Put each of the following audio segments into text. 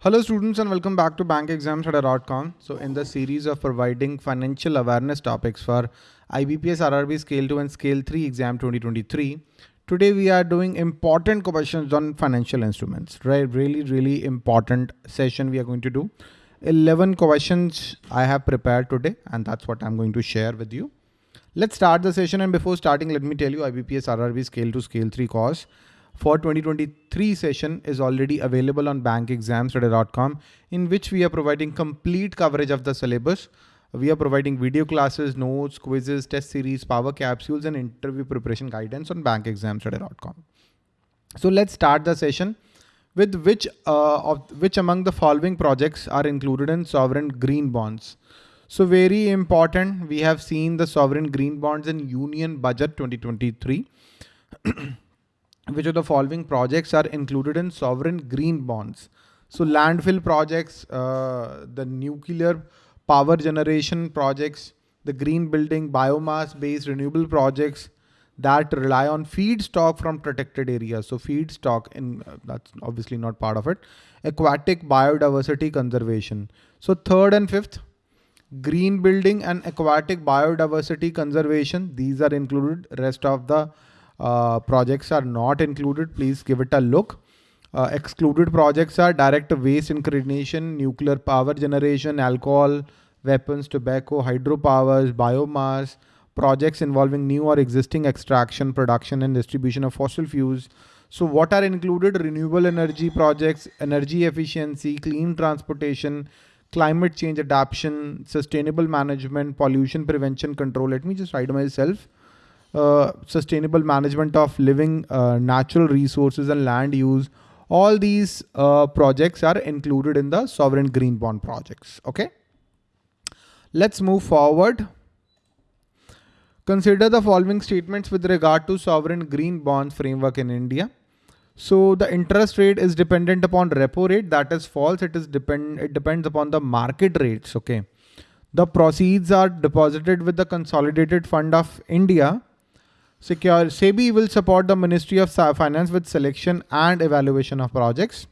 Hello students and welcome back to bankexamstudy.com. So in the series of providing financial awareness topics for IBPS RRB Scale 2 and Scale 3 exam 2023, today we are doing important questions on financial instruments, right? Really, really important session we are going to do. 11 questions I have prepared today and that's what I'm going to share with you. Let's start the session and before starting, let me tell you IBPS RRB Scale 2 Scale 3 course for 2023 session is already available on bankexamstudy.com in which we are providing complete coverage of the syllabus. We are providing video classes, notes, quizzes, test series, power capsules, and interview preparation guidance on bankexamstudy.com. So let's start the session with which uh, of which among the following projects are included in sovereign green bonds. So very important, we have seen the sovereign green bonds in Union Budget 2023. which of the following projects are included in sovereign green bonds? So landfill projects, uh, the nuclear power generation projects, the green building, biomass based renewable projects that rely on feedstock from protected areas. So feedstock in uh, that's obviously not part of it. Aquatic biodiversity conservation. So third and fifth, green building and aquatic biodiversity conservation. These are included. Rest of the projects are not included, please give it a look. Uh, excluded projects are direct waste incineration, nuclear power generation, alcohol, weapons, tobacco, hydropowers, biomass, projects involving new or existing extraction, production and distribution of fossil fuels. So what are included? Renewable energy projects, energy efficiency, clean transportation, climate change adaptation, sustainable management, pollution prevention control. Let me just write myself. Uh, sustainable management of living uh, natural resources and land use. All these uh, projects are included in the sovereign green bond projects. Okay. Let's move forward. Consider the following statements with regard to sovereign green bonds framework in India. So the interest rate is dependent upon repo rate. That is false. It is depend. It depends upon the market rates. Okay. The proceeds are deposited with the Consolidated Fund of India Secure SEBI will support the Ministry of Finance with selection and evaluation of projects,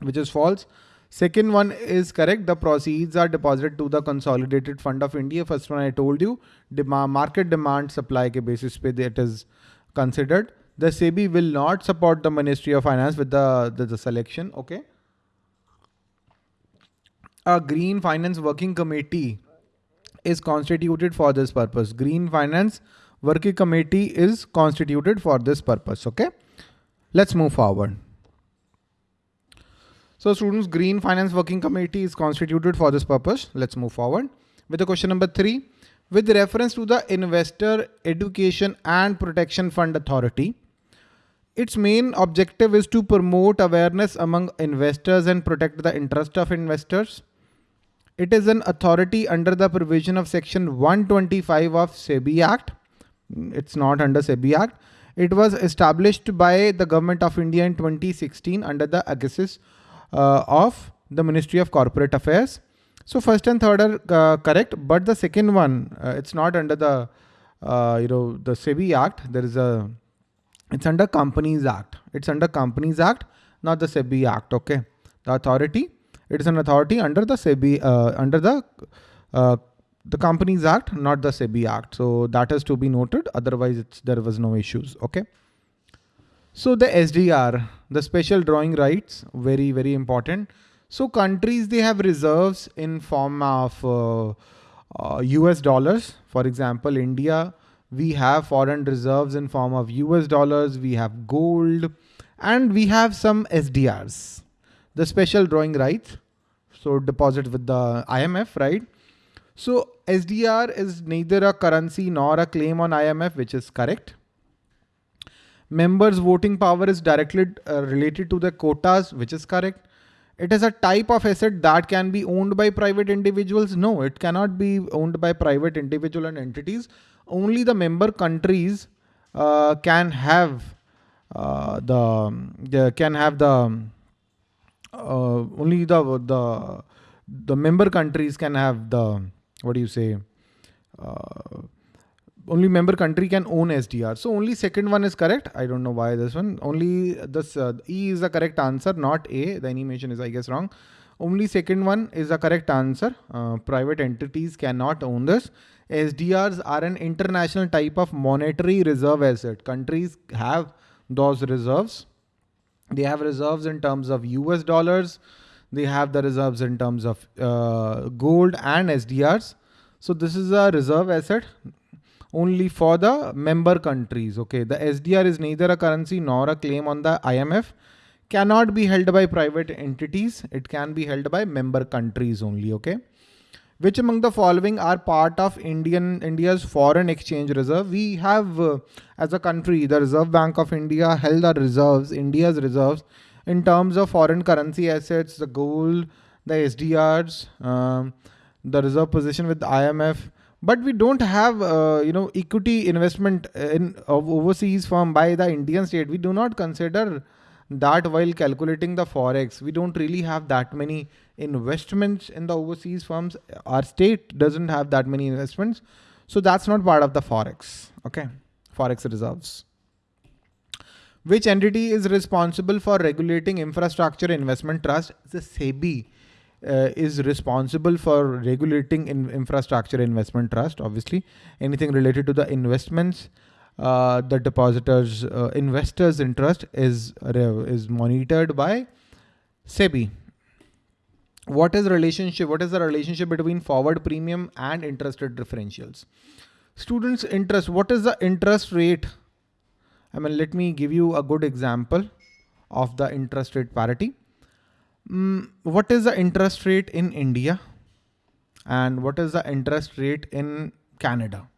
which is false. Second one is correct. The proceeds are deposited to the Consolidated Fund of India. First one I told you, demand, market demand supply ke basis pe it is considered. The SEBI will not support the Ministry of Finance with the, the, the selection. Okay. A Green Finance Working Committee is constituted for this purpose. Green Finance working committee is constituted for this purpose. Okay. Let's move forward. So students, Green Finance Working Committee is constituted for this purpose. Let's move forward with the question number three. With reference to the Investor Education and Protection Fund Authority, its main objective is to promote awareness among investors and protect the interest of investors. It is an authority under the provision of section 125 of SEBI Act it's not under SEBI Act. It was established by the government of India in 2016 under the aegis uh, of the Ministry of Corporate Affairs. So first and third are uh, correct, but the second one, uh, it's not under the, uh, you know, the SEBI Act. There is a, it's under Companies Act. It's under Companies Act, not the SEBI Act. Okay. The authority, it is an authority under the SEBI, uh, under the uh, the Companies Act, not the SEBI Act. So that is to be noted. Otherwise, there was no issues. Okay. So the SDR, the special drawing rights, very, very important. So countries, they have reserves in form of uh, uh, US dollars. For example, India, we have foreign reserves in form of US dollars. We have gold and we have some SDRs, the special drawing rights. So deposit with the IMF, right? So SDR is neither a currency nor a claim on IMF, which is correct. Members voting power is directly uh, related to the quotas, which is correct. It is a type of asset that can be owned by private individuals. No, it cannot be owned by private individual and entities. Only the member countries uh, can have uh, the, the can have the uh, only the the the member countries can have the what do you say, uh, only member country can own SDR. So only second one is correct. I don't know why this one. Only this uh, E is the correct answer, not A. The animation is I guess wrong. Only second one is the correct answer. Uh, private entities cannot own this. SDRs are an international type of monetary reserve asset. Countries have those reserves. They have reserves in terms of US dollars. They have the reserves in terms of uh, gold and SDRs. So this is a reserve asset only for the member countries. Okay, the SDR is neither a currency nor a claim on the IMF. Cannot be held by private entities. It can be held by member countries only. Okay. Which among the following are part of Indian India's foreign exchange reserve? We have, uh, as a country, the Reserve Bank of India held the reserves, India's reserves, in terms of foreign currency assets, the gold, the SDRs, um, the reserve position with IMF but we don't have uh, you know equity investment in of overseas firm by the Indian state. We do not consider that while calculating the forex. We don't really have that many investments in the overseas firms. Our state doesn't have that many investments, so that's not part of the forex. Okay, forex reserves. Which entity is responsible for regulating infrastructure investment trust? The SEBI uh, is responsible for regulating in infrastructure investment trust. Obviously, anything related to the investments, uh, the depositors, uh, investors' interest is is monitored by SEBI. What is relationship? What is the relationship between forward premium and interest rate differentials? Students' interest. What is the interest rate? I mean, let me give you a good example of the interest rate parity. Mm, what is the interest rate in India and what is the interest rate in Canada?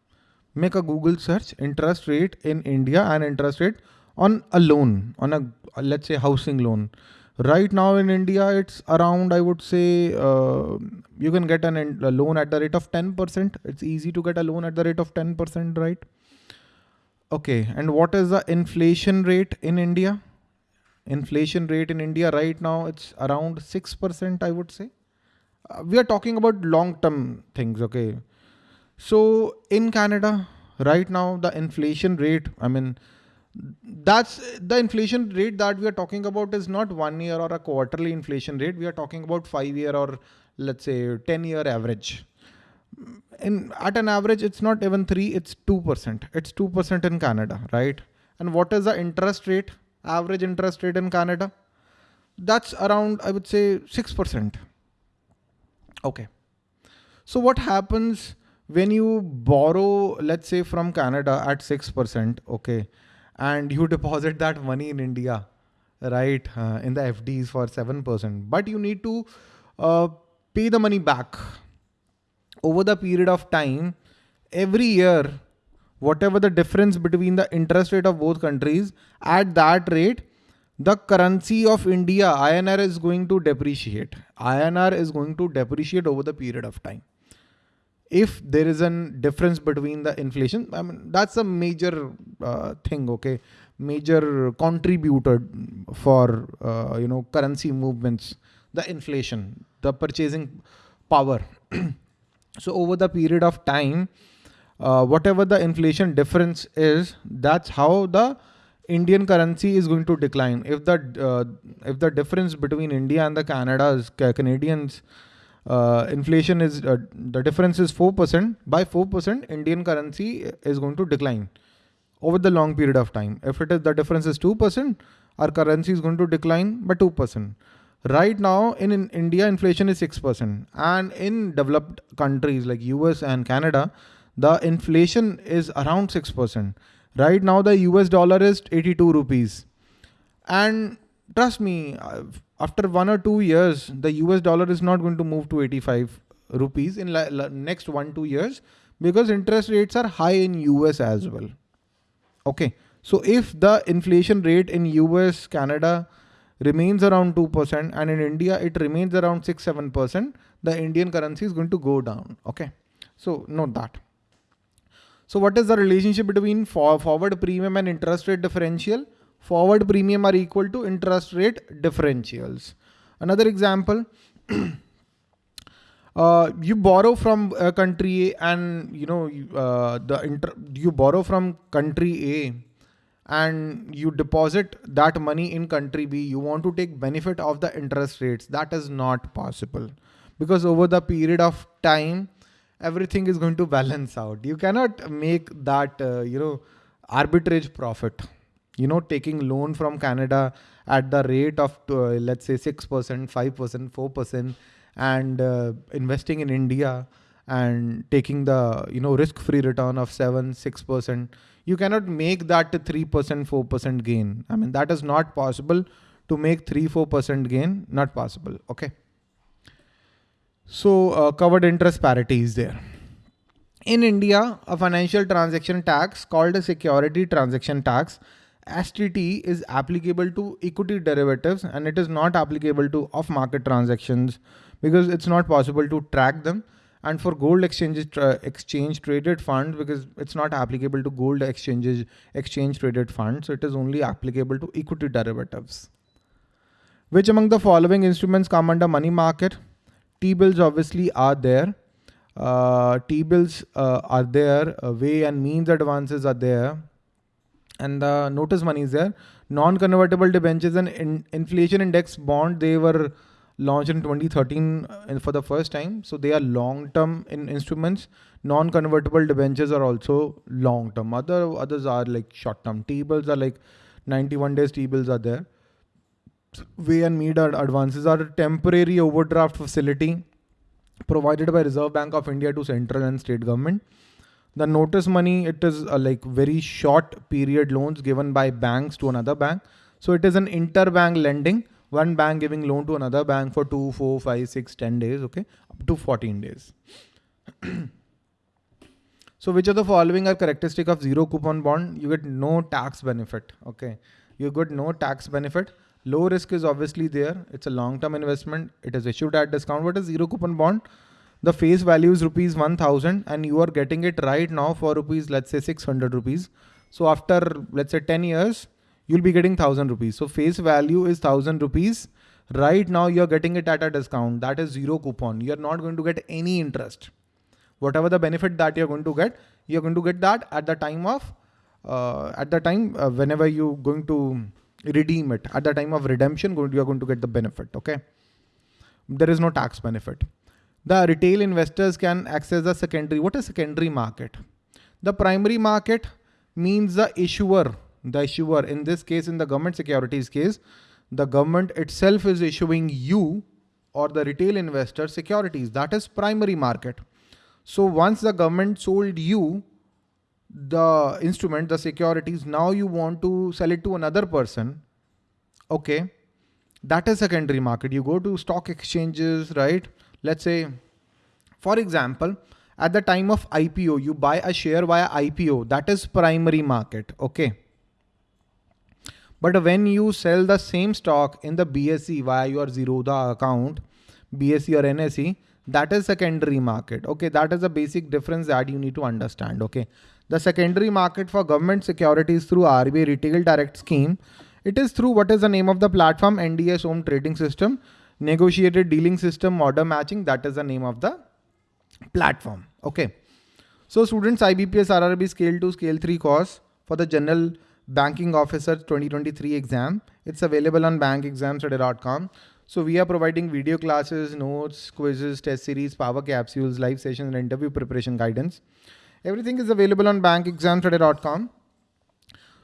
Make a Google search interest rate in India and interest rate on a loan, on a let's say housing loan. Right now in India, it's around, I would say, uh, you can get an, a loan at the rate of 10%. It's easy to get a loan at the rate of 10%, right? Okay. And what is the inflation rate in India? inflation rate in India right now, it's around 6%, I would say. Uh, we are talking about long-term things, okay? So in Canada, right now, the inflation rate, I mean, that's the inflation rate that we are talking about is not one year or a quarterly inflation rate. We are talking about five year or let's say 10 year average. In at an average, it's not even three, it's 2%. It's 2% in Canada, right? And what is the interest rate? average interest rate in Canada? That's around, I would say, 6%. Okay. So what happens when you borrow, let's say from Canada at 6%, okay, and you deposit that money in India, right, uh, in the FDs for 7%, but you need to uh, pay the money back over the period of time. Every year, whatever the difference between the interest rate of both countries, at that rate, the currency of India, INR is going to depreciate. INR is going to depreciate over the period of time. If there is a difference between the inflation, I mean, that's a major uh, thing, okay? Major contributor for, uh, you know, currency movements, the inflation, the purchasing power. so over the period of time, uh, whatever the inflation difference is, that's how the Indian currency is going to decline. If the uh, if the difference between India and the Canada's Canadians uh, inflation is uh, the difference is four percent. By four percent, Indian currency is going to decline over the long period of time. If it is the difference is two percent, our currency is going to decline by two percent. Right now in, in India, inflation is six percent, and in developed countries like US and Canada, the inflation is around 6%. Right now, the US dollar is 82 rupees. And trust me, uh, after one or two years, the US dollar is not going to move to 85 rupees in next one, two years because interest rates are high in US as well. Okay. So if the inflation rate in US, Canada remains around 2% and in India, it remains around 6, 7%, the Indian currency is going to go down. Okay. So note that. So what is the relationship between for forward premium and interest rate differential? Forward premium are equal to interest rate differentials. Another example, uh, you borrow from a country A and you know uh, the you borrow from country A and you deposit that money in country B, you want to take benefit of the interest rates. That is not possible because over the period of time, everything is going to balance out. You cannot make that, uh, you know, arbitrage profit. You know, taking loan from Canada at the rate of, uh, let's say 6%, 5%, 4% and uh, investing in India and taking the, you know, risk-free return of 7, 6%, you cannot make that 3%, 4% gain. I mean, that is not possible to make 3, 4% gain, not possible. Okay. So uh, covered interest parity is there. In India, a financial transaction tax called a security transaction tax STT is applicable to equity derivatives and it is not applicable to off market transactions because it's not possible to track them and for gold exchanges tra- exchange traded funds because it's not applicable to gold exchanges exchange traded funds so it is only applicable to equity derivatives. Which among the following instruments come under money market? T-bills obviously are there. Uh, t-bills uh, are there. Uh, way and means advances are there. And the notice money is there. Non-convertible debentures and in inflation index bond they were launched in 2013 uh, for the first time. So they are long-term in instruments. Non-convertible debentures are also long-term. Other others are like short-term. T-bills are like 91 days T-bills are there. Way and mean advances are a temporary overdraft facility provided by Reserve Bank of India to central and state government. The notice money, it is a like very short period loans given by banks to another bank. So it is an interbank lending one bank giving loan to another bank for 2 4 5 6 10 days okay? Up to 14 days. So which of the following are characteristic of zero coupon bond? You get no tax benefit okay? You get no tax benefit. Low risk is obviously there. It's a long term investment. It is issued at discount. What is zero coupon bond? The face value is rupees 1000 and you are getting it right now for rupees let's say 600 rupees. So after let's say 10 years you'll be getting 1000 rupees. So face value is 1000 rupees. Right now you're getting it at a discount. That is zero coupon. You're not going to get any interest. Whatever the benefit that you're going to get, you're going to get that at the time of, uh, at the time uh, whenever you're going to redeem it. At the time of redemption, you're going to get the benefit. Okay. There is no tax benefit. The retail investors can access the secondary. What is secondary market? The primary market means the issuer the issuer, in this case, in the government securities case, the government itself is issuing you or the retail investor securities. That is primary market. So once the government sold you the instrument, the securities, now you want to sell it to another person. Okay. That is secondary market. You go to stock exchanges, right? Let's say, for example, at the time of IPO, you buy a share via IPO. That is primary market. Okay. But when you sell the same stock in the BSE via your Zerodha account, BSE or NSE, that is secondary market. Okay, that is a basic difference that you need to understand. Okay, the secondary market for government securities through RBI Retail Direct Scheme, it is through what is the name of the platform NDS-OM Trading System, Negotiated Dealing System, Order Matching. That is the name of the platform. Okay. So students, IBPS RRB Scale 2, Scale 3 course for the general Banking Officer 2023 exam. It's available on bankexamstudy.com. So we are providing video classes, notes, quizzes, test series, power capsules, live sessions, and interview preparation guidance. Everything is available on bankexamstudy.com.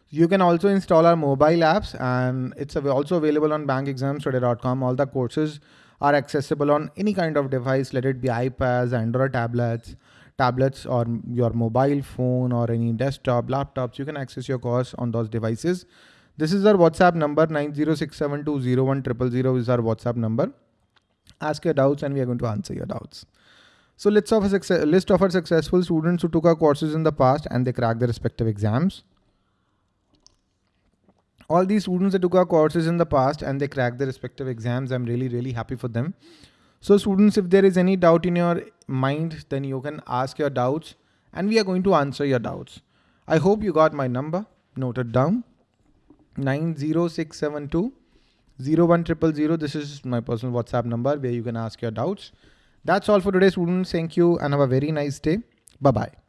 You can also install our mobile apps and it's also available on bankexamstudy.com. All the courses are accessible on any kind of device, let it be iPads, Android tablets, tablets or your mobile phone or any desktop, laptops, you can access your course on those devices. This is our WhatsApp number 906720100 is our WhatsApp number. Ask your doubts and we are going to answer your doubts. So let's have a success, list of our successful students who took our courses in the past and they cracked their respective exams. All these students that took our courses in the past and they cracked their respective exams, I'm really, really happy for them. So students, if there is any doubt in your mind, then you can ask your doubts and we are going to answer your doubts. I hope you got my number noted down 90672 01000. This is my personal WhatsApp number where you can ask your doubts That's all for today students. Thank you and have a very nice day. Bye-bye.